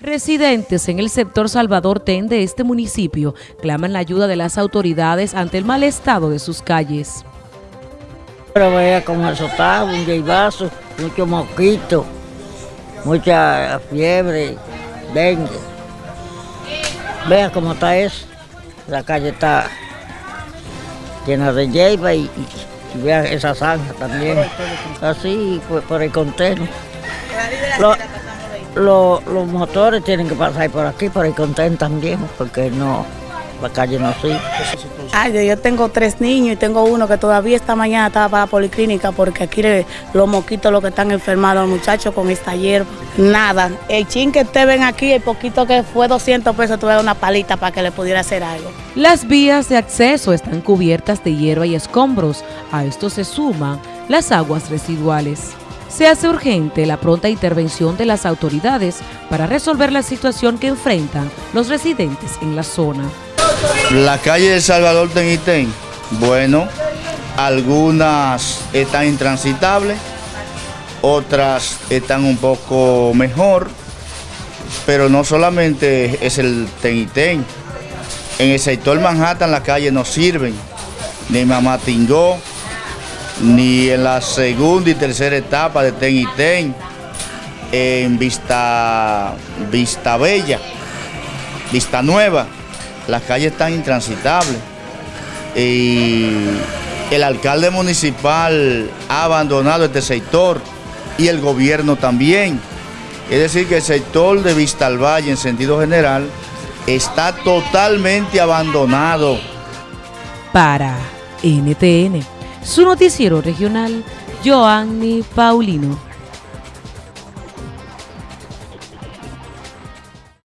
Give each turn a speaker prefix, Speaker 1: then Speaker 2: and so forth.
Speaker 1: Residentes en el sector Salvador Ten de este municipio claman la ayuda de las autoridades ante el mal estado de sus calles.
Speaker 2: Pero vea eso está, un vaso, mucho mosquito, mucha fiebre, dengue. Vea cómo está eso. La calle está llena de hierba y, vea esa zanja también. Así por, el conteno los motores tienen que pasar por aquí, por el contén también, porque no, la calle no sigue.
Speaker 3: Ay, yo tengo tres niños y tengo uno que todavía esta mañana estaba para la policlínica porque aquí los mosquitos los que están enfermados, los muchachos con esta hierba. Nada, el chin que te ven aquí, el poquito que fue 200 pesos, tuve una palita para que le pudiera hacer algo.
Speaker 1: Las vías de acceso están cubiertas de hierba y escombros. A esto se suman las aguas residuales se hace urgente la pronta intervención de las autoridades para resolver la situación que enfrentan los residentes en la zona.
Speaker 4: La calle de Salvador Tenitén, bueno, algunas están intransitables, otras están un poco mejor, pero no solamente es el Tenitén. En el sector Manhattan las calles no sirven, ni Mamatingó, ni en la segunda y tercera etapa de Ten y Ten, en Vista, Vista Bella, Vista Nueva, las calles están intransitables. Y el alcalde municipal ha abandonado este sector y el gobierno también. Es decir, que el sector de Vista al Valle en sentido general está totalmente abandonado.
Speaker 1: Para NTN su noticiero regional, Joanny Paulino.